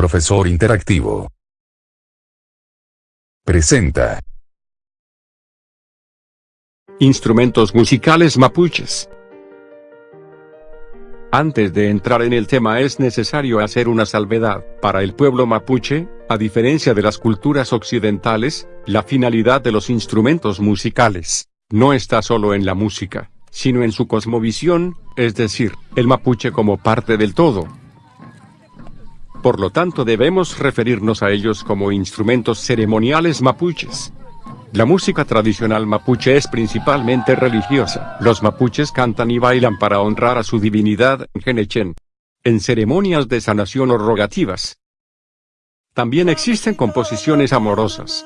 Profesor Interactivo. Presenta. Instrumentos musicales mapuches. Antes de entrar en el tema es necesario hacer una salvedad. Para el pueblo mapuche, a diferencia de las culturas occidentales, la finalidad de los instrumentos musicales no está solo en la música, sino en su cosmovisión, es decir, el mapuche como parte del todo. Por lo tanto debemos referirnos a ellos como instrumentos ceremoniales mapuches. La música tradicional mapuche es principalmente religiosa. Los mapuches cantan y bailan para honrar a su divinidad, Genechen. En ceremonias de sanación o rogativas. También existen composiciones amorosas.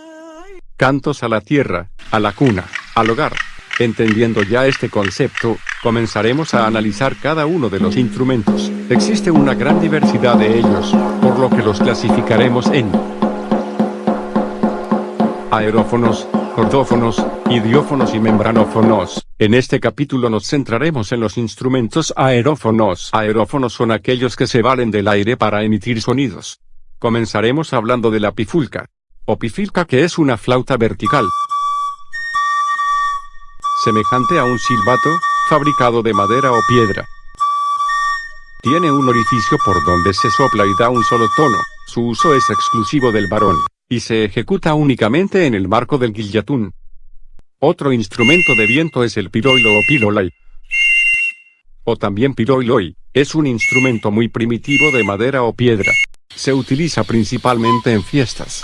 Cantos a la tierra, a la cuna, al hogar. Entendiendo ya este concepto, comenzaremos a analizar cada uno de los instrumentos. Existe una gran diversidad de ellos, por lo que los clasificaremos en aerófonos, cordófonos, idiófonos y membranófonos. En este capítulo nos centraremos en los instrumentos aerófonos. Aerófonos son aquellos que se valen del aire para emitir sonidos. Comenzaremos hablando de la pifulca. O pifilca que es una flauta vertical. Semejante a un silbato, fabricado de madera o piedra. Tiene un orificio por donde se sopla y da un solo tono. Su uso es exclusivo del varón y se ejecuta únicamente en el marco del guillatún. Otro instrumento de viento es el piroilo o pilolay. O también piroiloi, es un instrumento muy primitivo de madera o piedra. Se utiliza principalmente en fiestas.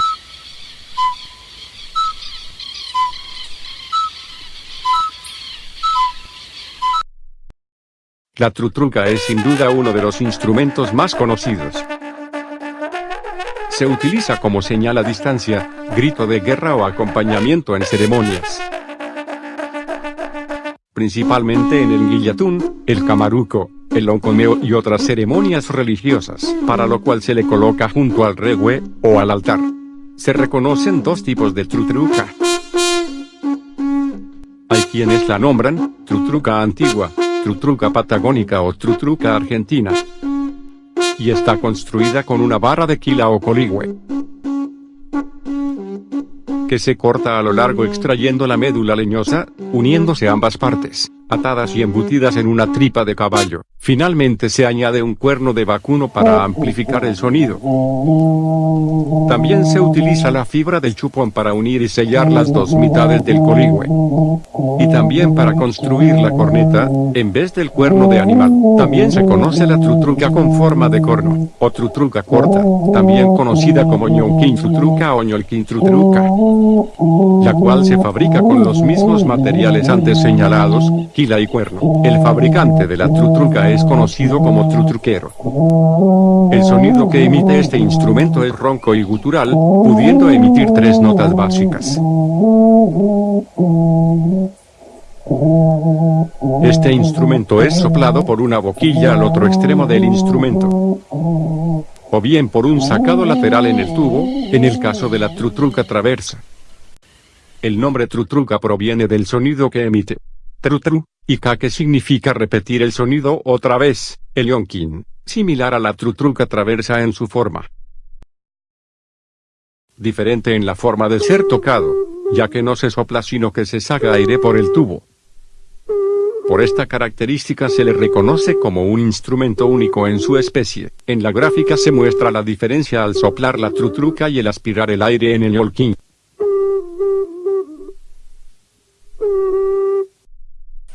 La trutruca es sin duda uno de los instrumentos más conocidos. Se utiliza como señal a distancia, grito de guerra o acompañamiento en ceremonias. Principalmente en el guillatún, el camaruco, el oncomeo y otras ceremonias religiosas, para lo cual se le coloca junto al regue, o al altar. Se reconocen dos tipos de trutruca. Hay quienes la nombran, trutruca antigua, trutruca patagónica o trutruca argentina. Y está construida con una barra de quila o coligüe. Que se corta a lo largo extrayendo la médula leñosa, uniéndose ambas partes, atadas y embutidas en una tripa de caballo. Finalmente se añade un cuerno de vacuno para amplificar el sonido. También se utiliza la fibra del chupón para unir y sellar las dos mitades del coligüe. Y también para construir la corneta, en vez del cuerno de animal. También se conoce la trutruca con forma de corno, o trutruca corta, también conocida como ñonquín trutruca o ñolquín trutruca, la cual se fabrica con los mismos materiales antes señalados, y cuerno. El fabricante de la trutruca es conocido como trutruquero. El sonido que emite este instrumento es ronco y gutural, pudiendo emitir tres notas básicas. Este instrumento es soplado por una boquilla al otro extremo del instrumento, o bien por un sacado lateral en el tubo, en el caso de la trutruca traversa. El nombre trutruca proviene del sonido que emite. Trutru, y ka que significa repetir el sonido otra vez, el yonkin, similar a la trutruca traversa en su forma. Diferente en la forma de ser tocado, ya que no se sopla sino que se saca aire por el tubo. Por esta característica se le reconoce como un instrumento único en su especie. En la gráfica se muestra la diferencia al soplar la trutruca y el aspirar el aire en el yolkin.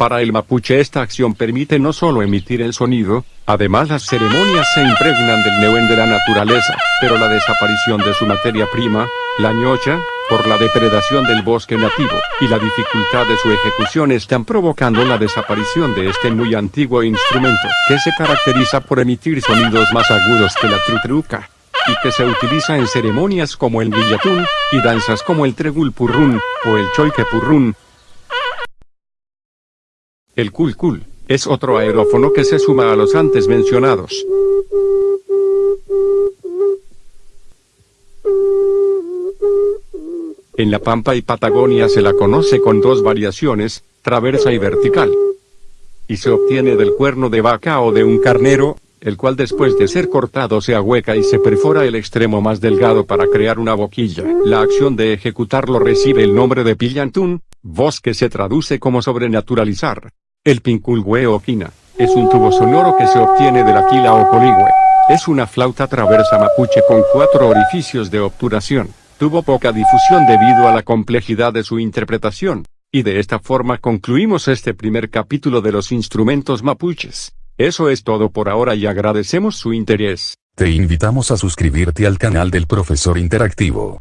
Para el mapuche esta acción permite no solo emitir el sonido, además las ceremonias se impregnan del neuen de la naturaleza, pero la desaparición de su materia prima, la ñocha, por la depredación del bosque nativo, y la dificultad de su ejecución están provocando la desaparición de este muy antiguo instrumento, que se caracteriza por emitir sonidos más agudos que la trutruca, y que se utiliza en ceremonias como el guillatún, y danzas como el tregul purrún, o el choique purrún, el kul es otro aerófono que se suma a los antes mencionados. En La Pampa y Patagonia se la conoce con dos variaciones, traversa y vertical. Y se obtiene del cuerno de vaca o de un carnero, el cual después de ser cortado se ahueca y se perfora el extremo más delgado para crear una boquilla. La acción de ejecutarlo recibe el nombre de pillantún, voz que se traduce como sobrenaturalizar. El pinculhue o quina, es un tubo sonoro que se obtiene de la quila o coligüe. Es una flauta traversa mapuche con cuatro orificios de obturación. Tuvo poca difusión debido a la complejidad de su interpretación. Y de esta forma concluimos este primer capítulo de los instrumentos mapuches. Eso es todo por ahora y agradecemos su interés. Te invitamos a suscribirte al canal del profesor interactivo.